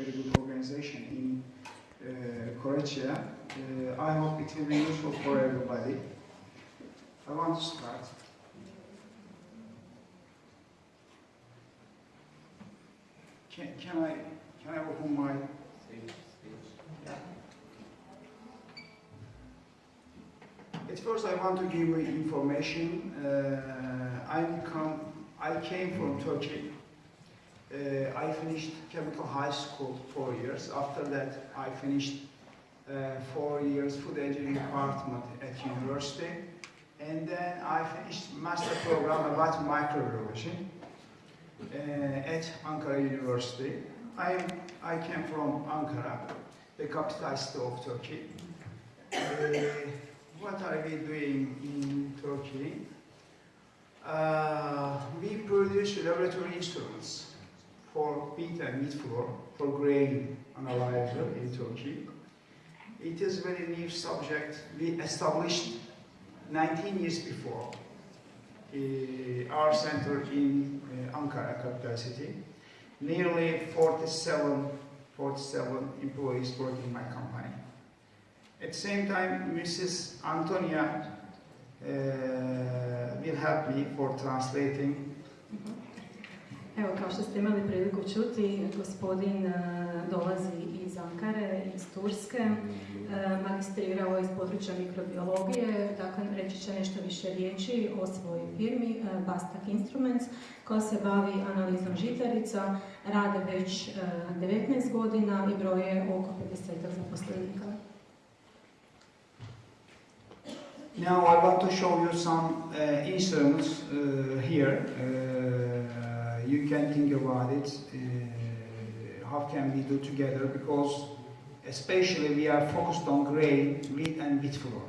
very good organization in uh, Croatia. Uh, I hope it will be useful for everybody. I want to start. Can, can I can I open my yeah. At first, I want to give you information. Uh, I come. I came from Turkey. Uh, I finished chemical high school four years. After that, I finished uh, four years food engineering department at university, and then I finished master program about microbiology uh, at Ankara University. I I came from Ankara, the capital city of Turkey. Uh, what are we doing in Turkey? Uh, we produce laboratory instruments for beet and meat flour for grain analyzer in Turkey. It is a very new subject. We established 19 years before uh, our center in uh, Ankara, capital city. Nearly 47, 47 employees work in my company. At the same time, Mrs. Antonia uh, will help me for translating. Evo, kao što ste imali priliku čuti, gospodin e, dolazi iz Ankare, iz Turske, e, magistrirao iz područja mikrobiologije, dakle reći će nešto više riječi o svojoj firmi e, Bastak Instruments, koja se bavi analizom žitarica, rade već 19 godina i broje oko 50 zaposlenika. Now I want to show you some uh, instruments uh, here. Uh, you can think about it. Uh, how can we do together? Because especially we are focused on grain, wheat and wheat flour.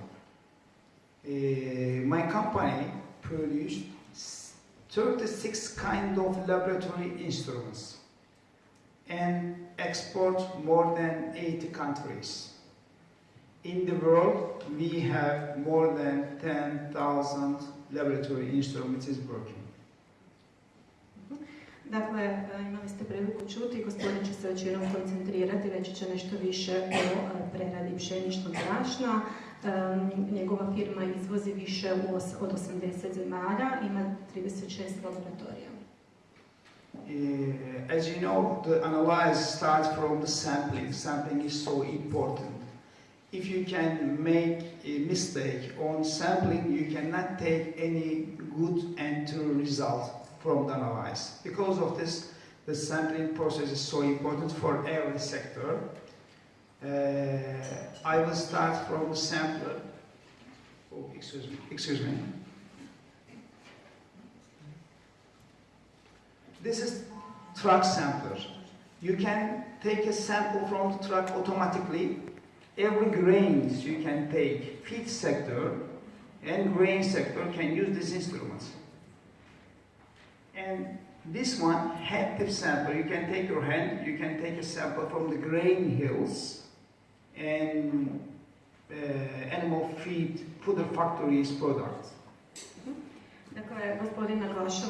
Uh, my company produced 36 kind of laboratory instruments and export more than 80 countries. In the world, we have more than 10,000 laboratory instruments working. Dakle, e, imali ste priliku čuti, gospodin će se većinom koncentrirati, reći će nešto više o e, preradi pšeničnog brašna. Njegova firma izvozi više od 80 zemalja, ima 36 laboratorija. Uh, as you know, the analysis starts from the sampling. Sampling is so important. if you can make a mistake on sampling, you cannot take any good and true result from the analysis. Because of this, the sampling process is so important for every sector. Uh, I will start from the sampler. Oh, excuse me. Excuse me. This is truck sampler. You can take a sample from the truck automatically every grains you can take, feed sector and grain sector can use these instruments. And this one, tip sample, you can take your hand, you can take a sample from the grain hills and uh, animal feed, fooder factories products.